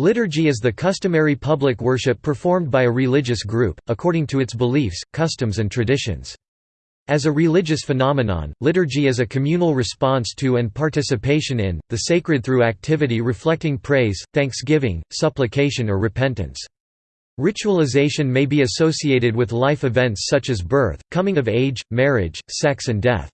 Liturgy is the customary public worship performed by a religious group, according to its beliefs, customs and traditions. As a religious phenomenon, liturgy is a communal response to and participation in, the sacred through activity reflecting praise, thanksgiving, supplication or repentance. Ritualization may be associated with life events such as birth, coming of age, marriage, sex and death.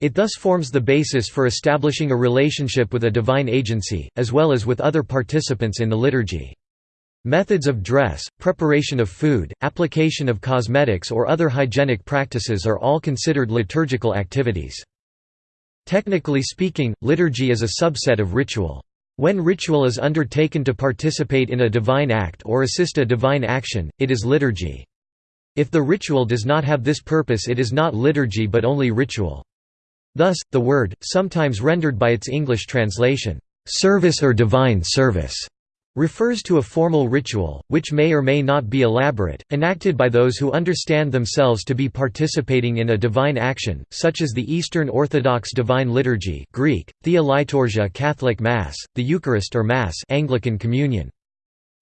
It thus forms the basis for establishing a relationship with a divine agency, as well as with other participants in the liturgy. Methods of dress, preparation of food, application of cosmetics or other hygienic practices are all considered liturgical activities. Technically speaking, liturgy is a subset of ritual. When ritual is undertaken to participate in a divine act or assist a divine action, it is liturgy. If the ritual does not have this purpose it is not liturgy but only ritual. Thus, the word, sometimes rendered by its English translation, "'service' or divine service' refers to a formal ritual, which may or may not be elaborate, enacted by those who understand themselves to be participating in a divine action, such as the Eastern Orthodox Divine Liturgy Greek, Thea Liturgia Catholic Mass, the Eucharist or Mass Anglican Communion.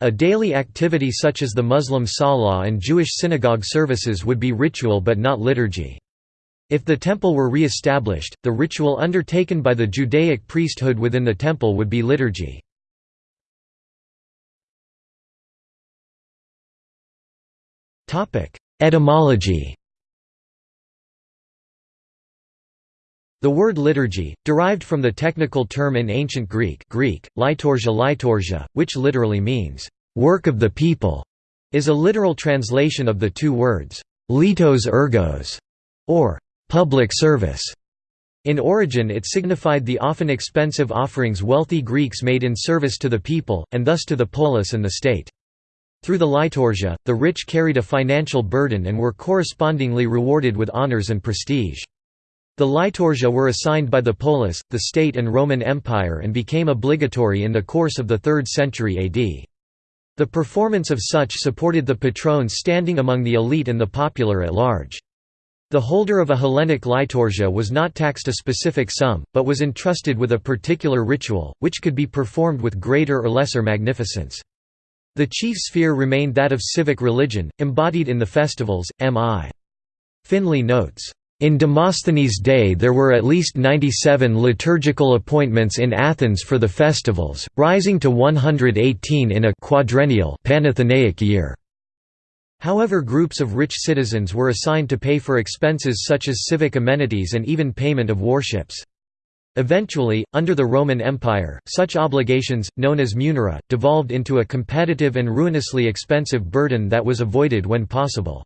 A daily activity such as the Muslim Salah and Jewish synagogue services would be ritual but not liturgy. If the temple were re-established, the ritual undertaken by the Judaic priesthood within the temple would be liturgy. Etymology The word liturgy, derived from the technical term in ancient Greek, Greek liturgia liturgia, which literally means, "...work of the people", is a literal translation of the two words, litos ergos, or public service. In origin it signified the often expensive offerings wealthy Greeks made in service to the people, and thus to the polis and the state. Through the liturgia, the rich carried a financial burden and were correspondingly rewarded with honors and prestige. The liturgia were assigned by the polis, the state and Roman Empire and became obligatory in the course of the 3rd century AD. The performance of such supported the patrones standing among the elite and the popular at large. The holder of a Hellenic liturgia was not taxed a specific sum, but was entrusted with a particular ritual, which could be performed with greater or lesser magnificence. The chief sphere remained that of civic religion, embodied in the festivals. M.I. Finley notes, in Demosthenes' day there were at least 97 liturgical appointments in Athens for the festivals, rising to 118 in a quadrennial Panathenaic year. However groups of rich citizens were assigned to pay for expenses such as civic amenities and even payment of warships. Eventually, under the Roman Empire, such obligations, known as munera, devolved into a competitive and ruinously expensive burden that was avoided when possible.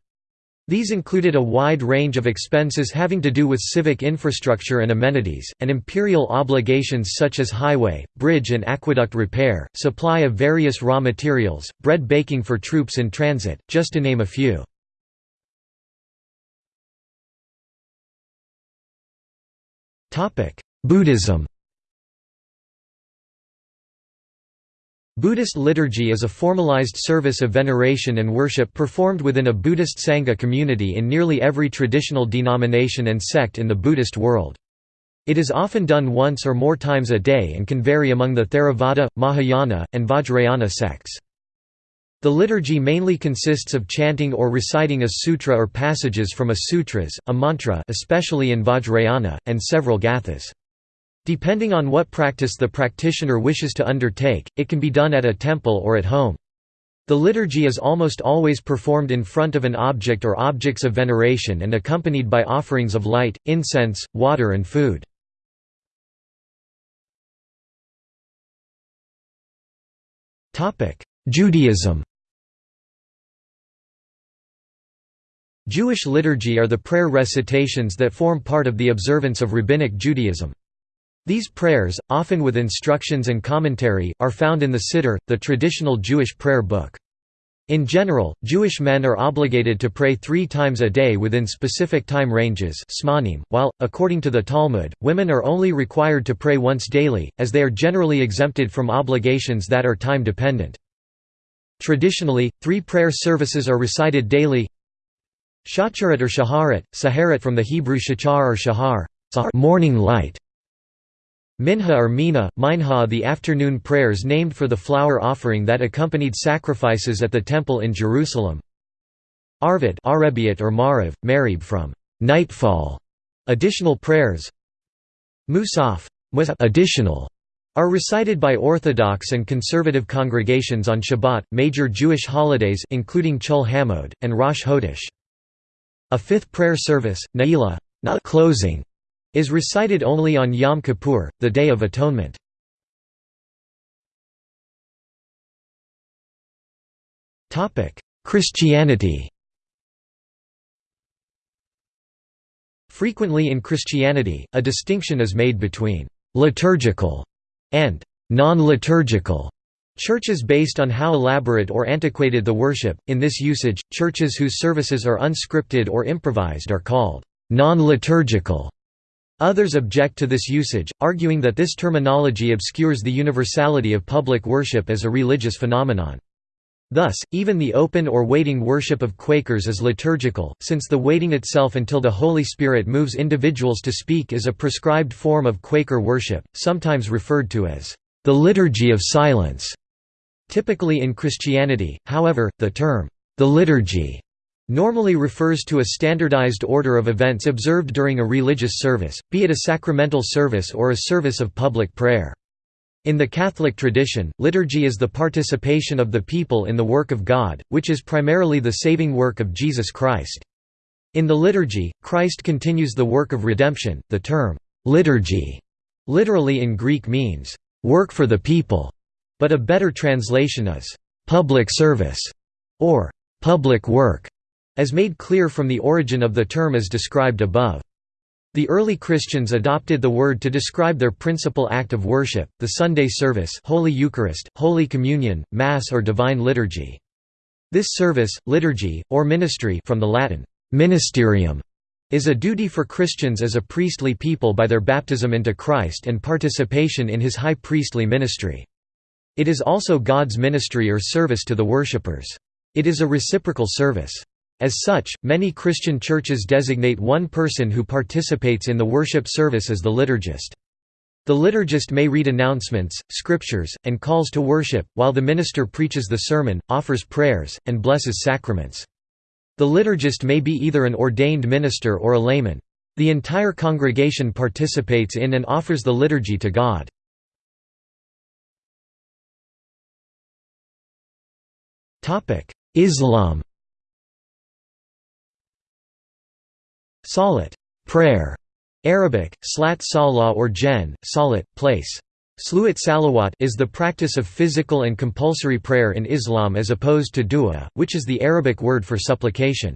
These included a wide range of expenses having to do with civic infrastructure and amenities, and imperial obligations such as highway, bridge and aqueduct repair, supply of various raw materials, bread baking for troops in transit, just to name a few. Buddhism Buddhist liturgy is a formalized service of veneration and worship performed within a Buddhist Sangha community in nearly every traditional denomination and sect in the Buddhist world. It is often done once or more times a day and can vary among the Theravada, Mahayana, and Vajrayana sects. The liturgy mainly consists of chanting or reciting a sutra or passages from a sutras, a mantra especially in Vajrayana, and several gathas. Depending on what practice the practitioner wishes to undertake, it can be done at a temple or at home. The liturgy is almost always performed in front of an object or objects of veneration and accompanied by offerings of light, incense, water and food. Judaism Jewish liturgy are the prayer recitations that form part of the observance of Rabbinic Judaism. These prayers, often with instructions and commentary, are found in the Siddur, the traditional Jewish prayer book. In general, Jewish men are obligated to pray three times a day within specific time ranges while, according to the Talmud, women are only required to pray once daily, as they are generally exempted from obligations that are time-dependent. Traditionally, three prayer services are recited daily Shacharit or Shaharit, Saharit from the Hebrew shachar or shahar morning light, Minha or Mina, Minha the afternoon prayers named for the flour offering that accompanied sacrifices at the temple in Jerusalem. Arvit Arabiat or Mariv, Marib from nightfall, additional prayers. Musaf additional are recited by Orthodox and conservative congregations on Shabbat, major Jewish holidays including Chol Hamoed, and Rosh Hodesh. A fifth prayer service, Na'ilah not closing, is recited only on Yom Kippur, the Day of Atonement. Christianity Frequently in Christianity, a distinction is made between «liturgical» and «non-liturgical» Churches based on how elaborate or antiquated the worship, in this usage, churches whose services are unscripted or improvised are called non-liturgical. Others object to this usage, arguing that this terminology obscures the universality of public worship as a religious phenomenon. Thus, even the open or waiting worship of Quakers is liturgical, since the waiting itself until the Holy Spirit moves individuals to speak is a prescribed form of Quaker worship, sometimes referred to as the liturgy of silence. Typically in Christianity, however, the term, the liturgy, normally refers to a standardized order of events observed during a religious service, be it a sacramental service or a service of public prayer. In the Catholic tradition, liturgy is the participation of the people in the work of God, which is primarily the saving work of Jesus Christ. In the liturgy, Christ continues the work of redemption. The term, liturgy, literally in Greek means, work for the people, but a better translation is, public service, or public work, as made clear from the origin of the term as described above. The early Christians adopted the word to describe their principal act of worship, the Sunday service Holy Eucharist, Holy Communion, Mass or Divine Liturgy. This service, liturgy, or ministry from the Latin, ministerium, is a duty for Christians as a priestly people by their baptism into Christ and participation in his high priestly ministry. It is also God's ministry or service to the worshippers. It is a reciprocal service. As such, many Christian churches designate one person who participates in the worship service as the liturgist. The liturgist may read announcements, scriptures, and calls to worship, while the minister preaches the sermon, offers prayers, and blesses sacraments. The liturgist may be either an ordained minister or a layman. The entire congregation participates in and offers the liturgy to God. Islam Salat prayer", Arabic, slat salah or jen, salat, place. Sluat salawat is the practice of physical and compulsory prayer in Islam as opposed to dua, which is the Arabic word for supplication.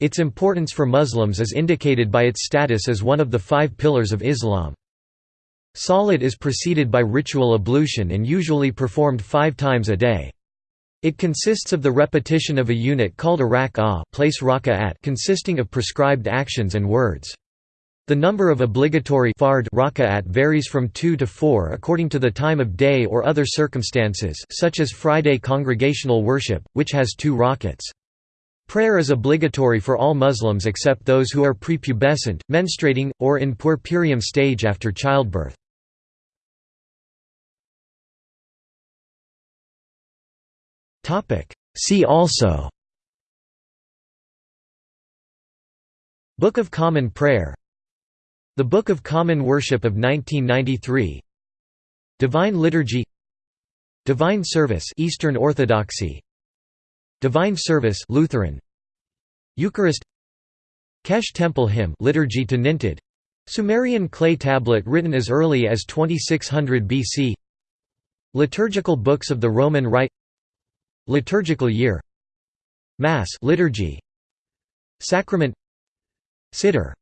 Its importance for Muslims is indicated by its status as one of the five pillars of Islam. Salat is preceded by ritual ablution and usually performed five times a day. It consists of the repetition of a unit called a rak'ah place raka'at consisting of prescribed actions and words. The number of obligatory fard varies from 2 to 4 according to the time of day or other circumstances such as Friday congregational worship, which has two rakats. Prayer is obligatory for all Muslims except those who are prepubescent, menstruating, or in puerperium stage after childbirth. See also. Book of Common Prayer. The Book of Common Worship of 1993 Divine Liturgy. Divine Service Eastern Orthodoxy. Divine Service Lutheran. Eucharist. Kesh Temple Hymn Liturgy to Nintud Sumerian clay tablet written as early as 2600 BC Liturgical books of the Roman Rite Liturgical year Mass liturgy Sacrament Siddur